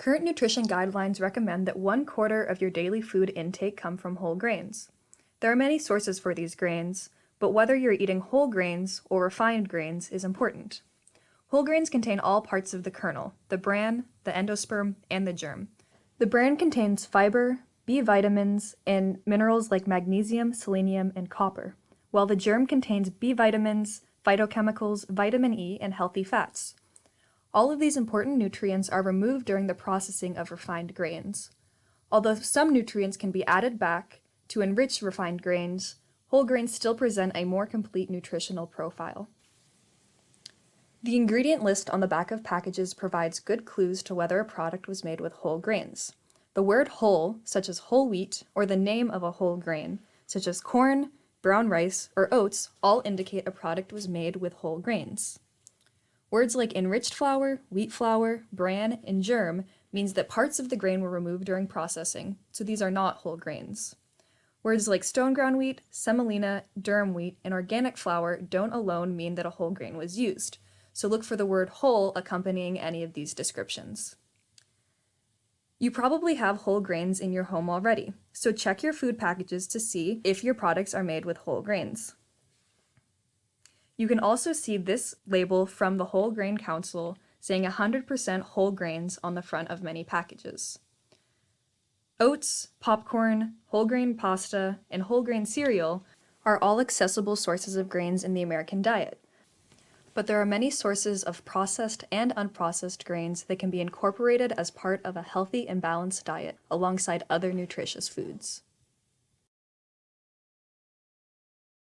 Current nutrition guidelines recommend that one quarter of your daily food intake come from whole grains. There are many sources for these grains, but whether you're eating whole grains or refined grains is important. Whole grains contain all parts of the kernel, the bran, the endosperm, and the germ. The bran contains fiber, B vitamins, and minerals like magnesium, selenium, and copper, while the germ contains B vitamins, phytochemicals, vitamin E, and healthy fats. All of these important nutrients are removed during the processing of refined grains. Although some nutrients can be added back to enrich refined grains, whole grains still present a more complete nutritional profile. The ingredient list on the back of packages provides good clues to whether a product was made with whole grains. The word whole, such as whole wheat, or the name of a whole grain, such as corn, brown rice, or oats, all indicate a product was made with whole grains. Words like enriched flour, wheat flour, bran, and germ means that parts of the grain were removed during processing, so these are not whole grains. Words like stone ground wheat, semolina, durum wheat, and organic flour don't alone mean that a whole grain was used, so look for the word whole accompanying any of these descriptions. You probably have whole grains in your home already, so check your food packages to see if your products are made with whole grains. You can also see this label from the Whole Grain Council saying 100% whole grains on the front of many packages. Oats, popcorn, whole grain pasta, and whole grain cereal are all accessible sources of grains in the American diet. But there are many sources of processed and unprocessed grains that can be incorporated as part of a healthy and balanced diet alongside other nutritious foods.